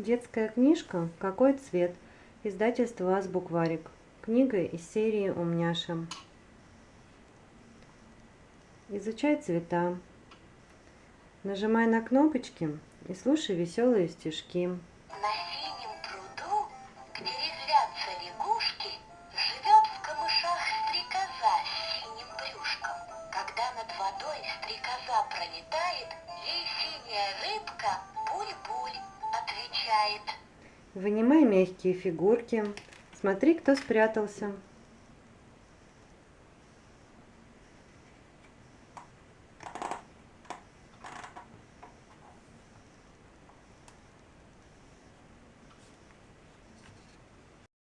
Детская книжка «Какой цвет?» Издательство «Азбукварик». Книга из серии «Умняша». Изучай цвета. Нажимай на кнопочки и слушай веселые стишки. На синем пруду, где резвятся лягушки, живет в камышах стрекоза с синим брюшком. Когда над водой стрекоза пролетает, ей синяя рыбка буль-буль. Вынимай мягкие фигурки. Смотри, кто спрятался.